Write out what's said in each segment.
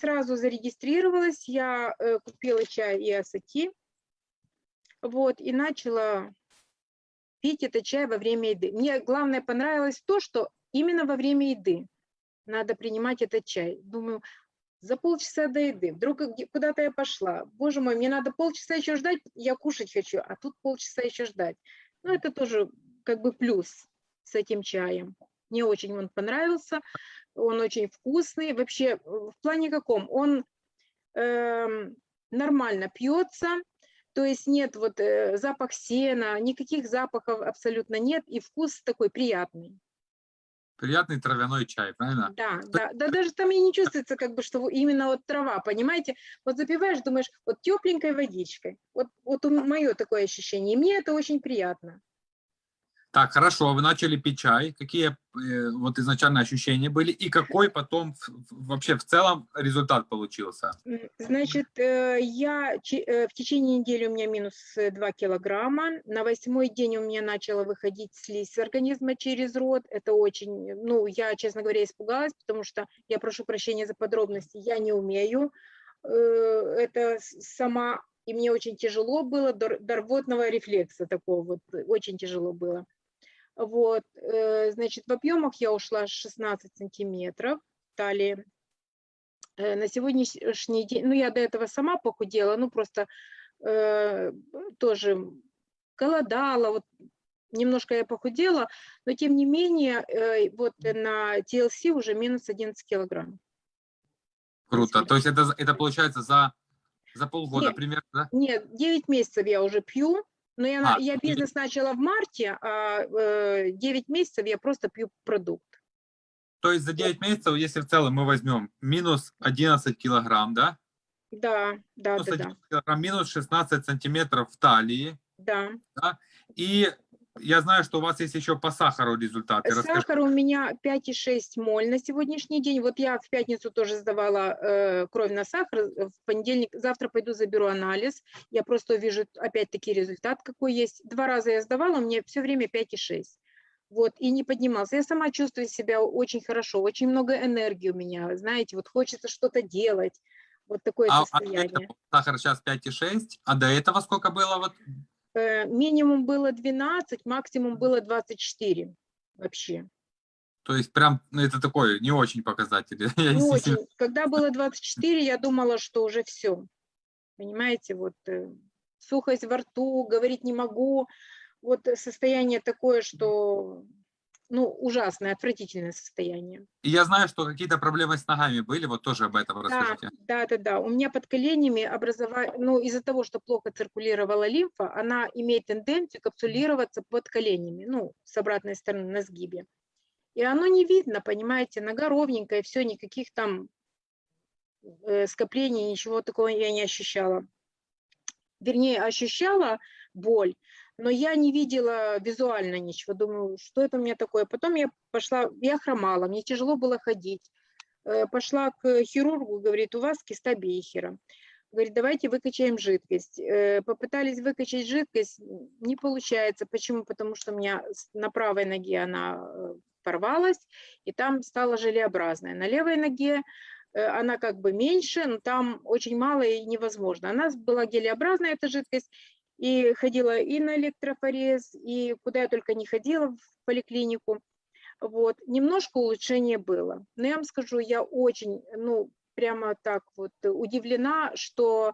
сразу зарегистрировалась, я э, купила чай и асати, вот, и начала пить этот чай во время еды. Мне главное понравилось то, что именно во время еды надо принимать этот чай. Думаю, за полчаса до еды, вдруг куда-то я пошла, боже мой, мне надо полчаса еще ждать, я кушать хочу, а тут полчаса еще ждать. Ну, это тоже как бы плюс с этим чаем. Мне очень он понравился, он очень вкусный. Вообще, в плане каком? Он э, нормально пьется, то есть нет вот э, запах сена, никаких запахов абсолютно нет, и вкус такой приятный. Приятный травяной чай, правильно? Да, да, да, даже там и не чувствуется, как бы, что именно вот трава, понимаете? Вот запиваешь, думаешь, вот тепленькой водичкой. Вот, вот мое такое ощущение, и мне это очень приятно. Так, хорошо, вы начали пить чай. Какие э, вот изначально ощущения были и какой потом вообще в целом результат получился? Значит, э, я э, в течение недели у меня минус 2 килограмма. На восьмой день у меня начала выходить слизь организма через рот. Это очень, ну, я, честно говоря, испугалась, потому что я прошу прощения за подробности, я не умею это сама, и мне очень тяжело было, до рвотного рефлекса такого вот, очень тяжело было. Вот, э, значит, в объемах я ушла 16 сантиметров талии. Э, на сегодняшний день, ну, я до этого сама похудела, ну, просто э, тоже голодала, вот немножко я похудела, но тем не менее, э, вот на TLC уже минус 11 килограмм. Круто. То есть это, это получается за, за полгода нет, примерно, да? Нет, 9 месяцев я уже пью, но я, а, я бизнес начала в марте, а э, 9 месяцев я просто пью продукт. То есть за 9 месяцев, если в целом мы возьмем минус 11 килограмм, да? Да, да, минус да, да. Килограмм, минус 16 сантиметров в талии. Да. да? И я знаю, что у вас есть еще по сахару результаты. Сахар Расскажи. у меня 5,6 моль на сегодняшний день. Вот я в пятницу тоже сдавала э, кровь на сахар. В понедельник, завтра пойду заберу анализ. Я просто увижу опять-таки результат какой есть. Два раза я сдавала, меня все время 5,6. Вот, и не поднимался. Я сама чувствую себя очень хорошо, очень много энергии у меня, знаете, вот хочется что-то делать. Вот такое а, состояние. А сахар сейчас 5,6, а до этого сколько было? Вот Э, минимум было 12, максимум было 24 вообще. То есть прям ну, это такой не очень показатель. Не очень. Когда было 24, я думала, что уже все. Понимаете, вот э, сухость во рту, говорить не могу. Вот состояние такое, что ну, ужасное, отвратительное состояние. И я знаю, что какие-то проблемы с ногами были, вот тоже об этом расскажите. Да, да, да. У меня под коленями образовали, ну, из-за того, что плохо циркулировала лимфа, она имеет тенденцию капсулироваться под коленями, ну, с обратной стороны на сгибе. И оно не видно, понимаете, нога ровненькая, все, никаких там э, скоплений, ничего такого я не ощущала. Вернее, ощущала боль, но я не видела визуально ничего, думаю, что это у меня такое. Потом я пошла, я хромала, мне тяжело было ходить. Э, пошла к хирургу, говорит, у вас киста Бейхера. Говорит, давайте выкачаем жидкость. Э, попытались выкачать жидкость, не получается. Почему? Потому что у меня на правой ноге она э, порвалась, и там стала желеобразная. На левой ноге она как бы меньше, но там очень мало и невозможно. Она была гелеобразная, эта жидкость, и ходила и на электрофорез, и куда я только не ходила в поликлинику. Вот, немножко улучшение было. Но я вам скажу, я очень, ну, прямо так вот удивлена, что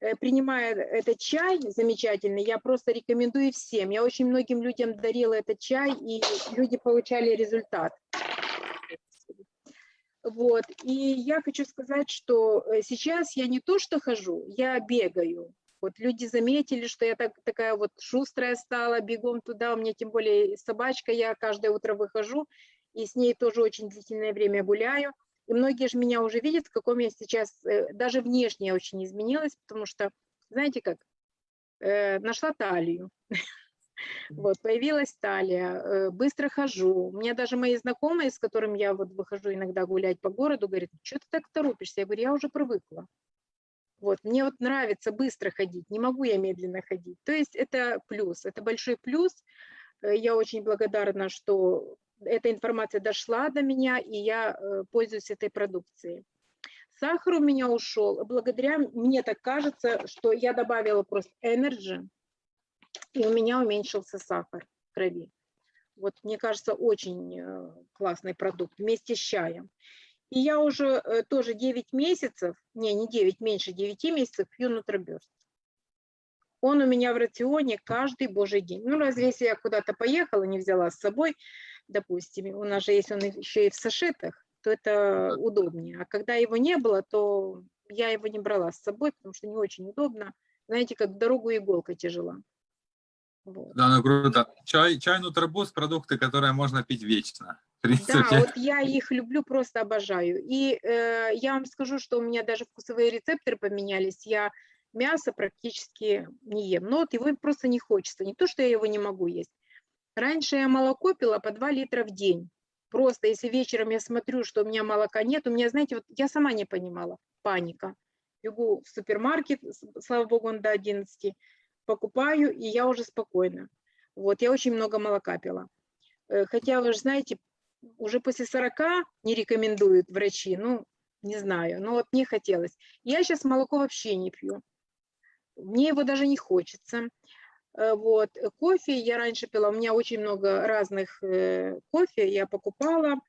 э, принимая этот чай замечательный, я просто рекомендую всем. Я очень многим людям дарила этот чай, и люди получали результат. Вот, и я хочу сказать, что э, сейчас я не то что хожу, я бегаю. Вот люди заметили, что я так, такая вот шустрая стала, бегом туда, у меня тем более собачка, я каждое утро выхожу, и с ней тоже очень длительное время гуляю. И многие же меня уже видят, в каком я сейчас, э, даже внешне я очень изменилась, потому что, знаете как, э, нашла талию. Вот, появилась талия, э, быстро хожу. У меня даже мои знакомые, с которыми я вот выхожу иногда гулять по городу, говорят, что ты так торопишься? Я говорю, я уже привыкла. Вот, мне вот нравится быстро ходить, не могу я медленно ходить. То есть это плюс, это большой плюс. Э, я очень благодарна, что эта информация дошла до меня, и я э, пользуюсь этой продукцией. Сахар у меня ушел. Благодаря, мне так кажется, что я добавила просто Energy, и у меня уменьшился сахар в крови. Вот, мне кажется, очень э, классный продукт вместе с чаем. И я уже э, тоже 9 месяцев, не, не 9, меньше 9 месяцев пью нутроберст. Он у меня в рационе каждый божий день. Ну, разве если я куда-то поехала, не взяла с собой, допустим, у нас же есть он еще и в сашетах, то это удобнее. А когда его не было, то я его не брала с собой, потому что не очень удобно. Знаете, как дорогу иголка тяжела. Вот. Да, ну круто. Чай, чай нутробуз – продукты, которые можно пить вечно. Принципе. Да, вот я их люблю, просто обожаю. И э, я вам скажу, что у меня даже вкусовые рецепторы поменялись. Я мясо практически не ем. Но вот его просто не хочется. Не то, что я его не могу есть. Раньше я молоко пила по 2 литра в день. Просто если вечером я смотрю, что у меня молока нет, у меня, знаете, вот я сама не понимала, паника. Бегу в супермаркет, слава богу, он до 11, покупаю, и я уже спокойна. Вот, я очень много молока пила. Э, хотя, вы же знаете, уже после 40 не рекомендуют врачи, ну, не знаю, но вот мне хотелось. Я сейчас молоко вообще не пью. Мне его даже не хочется. Э, вот. Кофе я раньше пила, у меня очень много разных э, кофе я покупала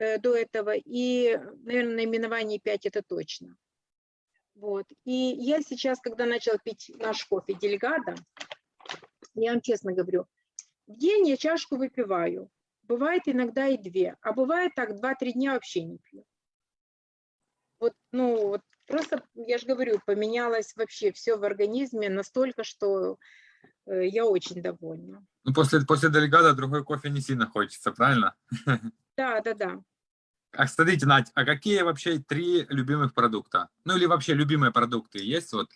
до этого, и, наверное, наименование 5 это точно. Вот. И я сейчас, когда начала пить наш кофе Дельгада, я вам честно говорю, в день я чашку выпиваю. Бывает иногда и две, а бывает так, два-три дня вообще не пью. Вот, ну, вот просто, я же говорю, поменялось вообще все в организме настолько, что э, я очень довольна. Ну, после, после Дельгада другой кофе не сильно хочется, правильно? Да, да, да. А смотрите, Надь, а какие вообще три любимых продукта? Ну или вообще любимые продукты есть вот?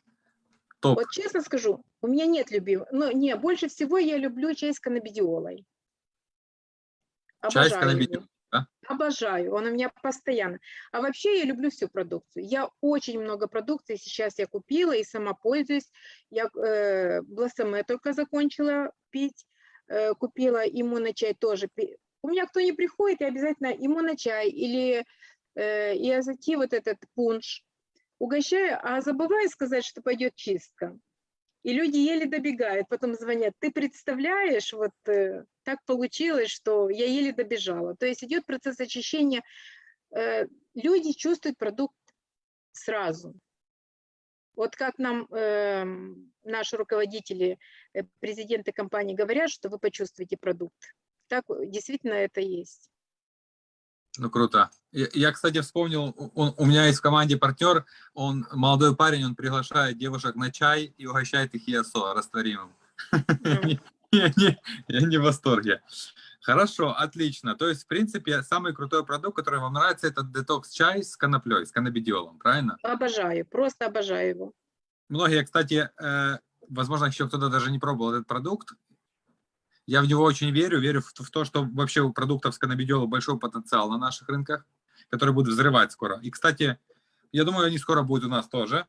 Топ. Вот честно скажу, у меня нет любимых. Ну, не, больше всего я люблю чай с каннабидиолой. Чай с да? Обожаю, он у меня постоянно. А вообще я люблю всю продукцию. Я очень много продукции сейчас я купила и сама пользуюсь. Я э, блассаме только закончила пить, э, купила иммуночай тоже у меня кто не приходит, я обязательно ему на чай или э, иозати вот этот пунш угощаю, а забываю сказать, что пойдет чистка. И люди еле добегают, потом звонят, ты представляешь, вот э, так получилось, что я еле добежала. То есть идет процесс очищения, э, люди чувствуют продукт сразу. Вот как нам э, наши руководители, э, президенты компании говорят, что вы почувствуете продукт так действительно это есть. Ну, круто. Я, я кстати, вспомнил, он, у меня есть в команде партнер, он молодой парень, он приглашает девушек на чай и угощает их ЕСО растворимым. Я не в восторге. Хорошо, отлично. То есть, в принципе, самый крутой продукт, который вам нравится, это детокс-чай с коноплей, с каннабидиолом, правильно? Обожаю, просто обожаю его. Многие, кстати, э, возможно, еще кто-то даже не пробовал этот продукт, я в него очень верю, верю в, в то, что вообще у продуктов с каннабидиола большой потенциал на наших рынках, который будет взрывать скоро. И, кстати, я думаю, они скоро будут у нас тоже.